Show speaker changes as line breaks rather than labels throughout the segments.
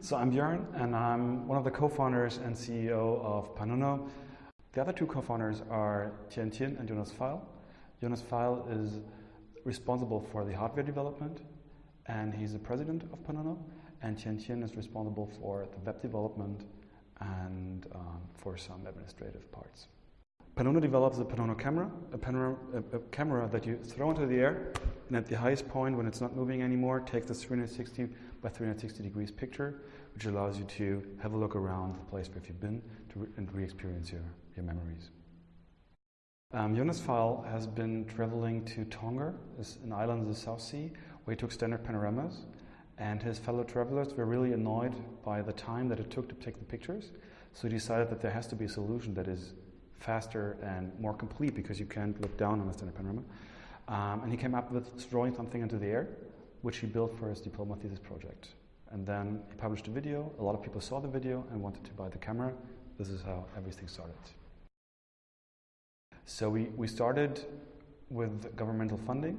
So I'm Björn, and I'm one of the co-founders and CEO of Panono. The other two co-founders are Qian Qian and Jonas Pfeil. Jonas Pfeil is responsible for the hardware development, and he's the president of Panono. And Qian Qian is responsible for the web development and um, for some administrative parts. Panono develops a Panono camera, a, a, a, camera that you throw into the air, and at the highest point, when it's not moving anymore, takes this 360 by 360 degrees picture, which allows you to have a look around the place where you've been re- and re-experience your, your memories. Um, Jonas Pfeil has been traveling to Tonga, an island in the South Sea, where he took standard panoramas, and his fellow travelers were really annoyed by the time that it took to take the pictures. So he decided that there has to be a solution that is faster and more complete because you can't look down on a standard panorama. Um, and he came up with throwing something into the air, which he built for his diploma thesis project. And then he published a video. A lot of people saw the video and wanted to buy the camera. This is how everything started. So we, we started with governmental funding.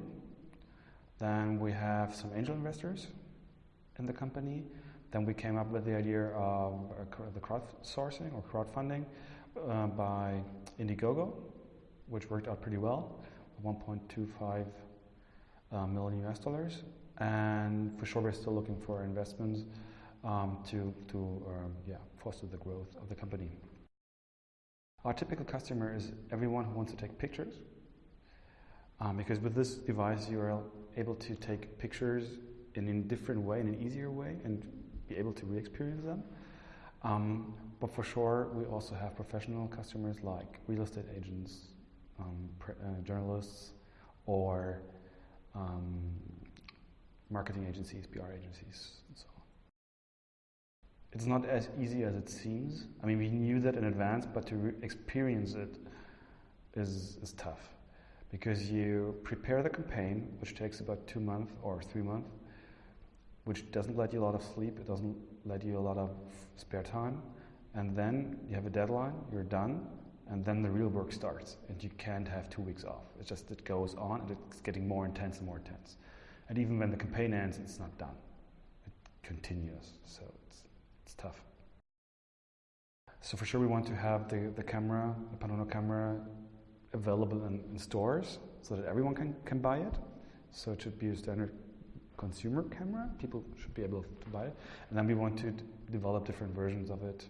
Then we have some angel investors in the company. Then we came up with the idea of uh, the crowdsourcing or crowdfunding uh, by Indiegogo, which worked out pretty well, 1.25 uh, million US dollars. And for sure, we're still looking for investments um, to, to um, yeah, foster the growth of the company. Our typical customer is everyone who wants to take pictures, um, because with this device you are able to take pictures in a different way, in an easier way, and be able to re-experience them. Um, but for sure, we also have professional customers like real estate agents, um, uh, journalists, or um, marketing agencies, PR agencies, and so on. It's not as easy as it seems. I mean, we knew that in advance, but to experience it is, is tough because you prepare the campaign, which takes about two months or three months, which doesn't let you a lot of sleep, it doesn't let you a lot of spare time, and then you have a deadline, you're done, and then the real work starts, and you can't have two weeks off. It's just it goes on, and it's getting more intense and more intense. And even when the campaign ends, it's not done. It continues, so it's, it's tough. So for sure, we want to have the, the camera, the Panono camera, available in, in stores so that everyone can, can buy it. So it should be a standard consumer camera. People should be able to buy it. And then we want to develop different versions of it.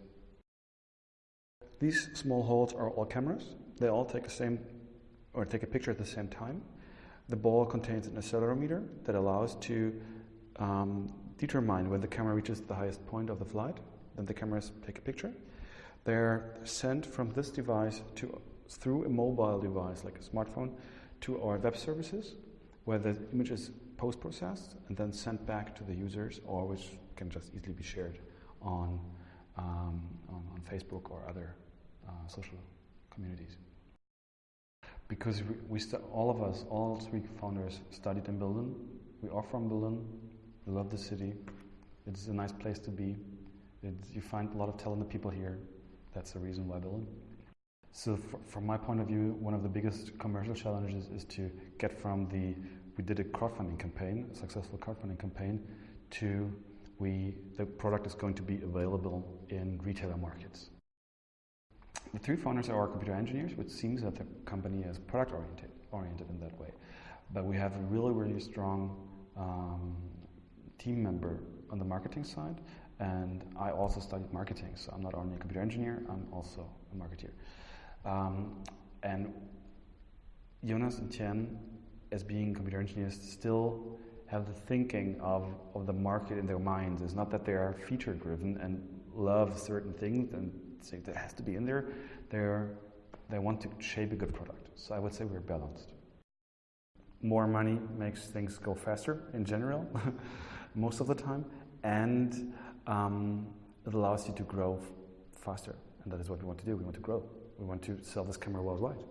These small holes are all cameras. They all take the same or take a picture at the same time. The ball contains an accelerometer that allows to um, determine when the camera reaches the highest point of the flight. Then the cameras take a picture. They're sent from this device to through a mobile device like a smartphone to our web services, where the image is post processed and then sent back to the users, or which can just easily be shared on, um, on, on, Facebook or other uh, social communities. Because we, we all of us, all three founders, studied in Berlin. We are from Berlin. We love the city. It's a nice place to be. It's, you find a lot of talented people here. That's the reason why Berlin. So, from my point of view, one of the biggest commercial challenges is to get from the we did a crowdfunding campaign, a successful crowdfunding campaign, to we the product is going to be available in retailer markets. The three founders are computer engineers, which seems that the company is product oriented, oriented in that way. But we have a really, really strong um, team member on the marketing side, and I also studied marketing, so I'm not only a computer engineer, I'm also a marketeer. Um, and Jonas and Qian as being computer engineers still have the thinking of, of the market in their minds. It's not that they are feature driven and love certain things and say that has to be in there. They're, they want to shape a good product. So I would say we're balanced. More money makes things go faster in general, most of the time, and um, it allows you to grow faster. And that is what we want to do. We want to grow. We want to sell this camera worldwide.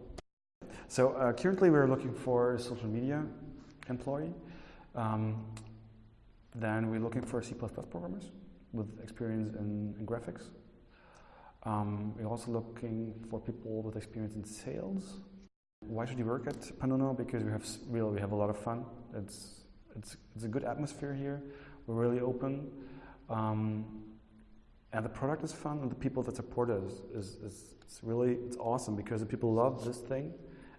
So uh, currently we're looking for a social media employee. Um, then we're looking for C++ programmers with experience in, in graphics. Um, we're also looking for people with experience in sales. Why should you work at Panono? Because we have really we have a lot of fun. It's it's it's a good atmosphere here. We're really open. Um, and the product is fun, and the people that support it is, is, is it's really it's awesome because the people love this thing.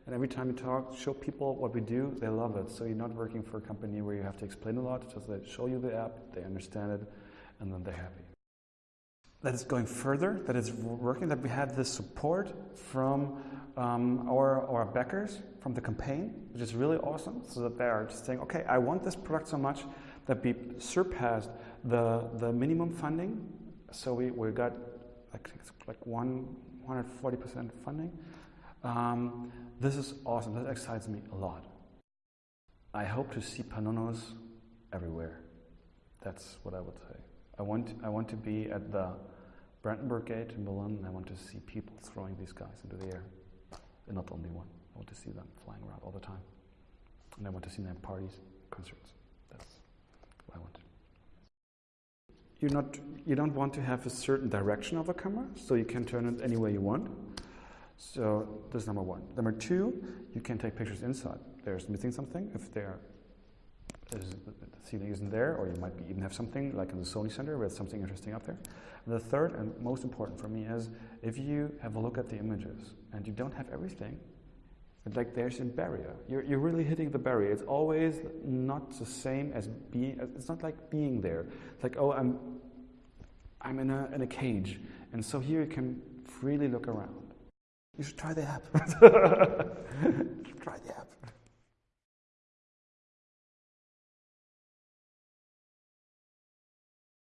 And every time you talk, show people what we do, they love it. So you're not working for a company where you have to explain a lot. Just they show you the app, they understand it, and then they're happy. That is going further. That is working. That we had this support from um, our our backers from the campaign, which is really awesome. So that they are just saying, okay, I want this product so much that we surpassed the the minimum funding. So we, we got like like 140% funding. Um, this is awesome. That excites me a lot. I hope to see Panonos everywhere. That's what I would say. I want, I want to be at the Brandenburg Gate in Berlin. I want to see people throwing these guys into the air. And not only one. I want to see them flying around all the time. And I want to see them at parties, concerts. That's what I want. You're not, you don't want to have a certain direction of the camera, so you can turn it any way you want. So this is number one. Number two, you can take pictures inside. There's missing something. If there the ceiling isn't there, or you might be, even have something like in the Sony Center where there's something interesting up there. The third and most important for me is if you have a look at the images and you don't have everything, like there's a barrier. You're, you're really hitting the barrier. It's always not the same as being. It's not like being there. It's like oh, I'm I'm in a in a cage, and so here you can freely look around. You should try the app. try the app.